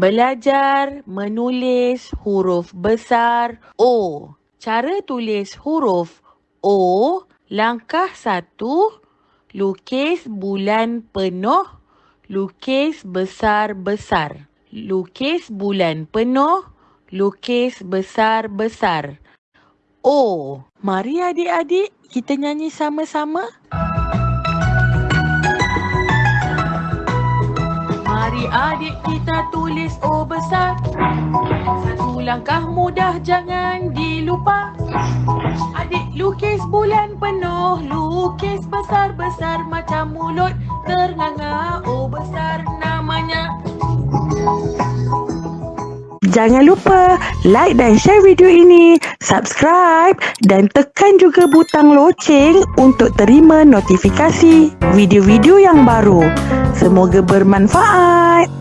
Belajar menulis huruf besar O. Cara tulis huruf O, langkah satu, lukis bulan penuh, lukis besar-besar. Lukis bulan penuh, lukis besar-besar. O. Mari adik-adik kita nyanyi sama-sama. Mari adik kita tulis O besar. Satu langkah mudah jangan dilupa. Adik lukis bulan penuh, lukis besar-besar macam mulut ternganga. O besar Jangan lupa like dan share video ini, subscribe dan tekan juga butang loceng untuk terima notifikasi video-video yang baru. Semoga bermanfaat.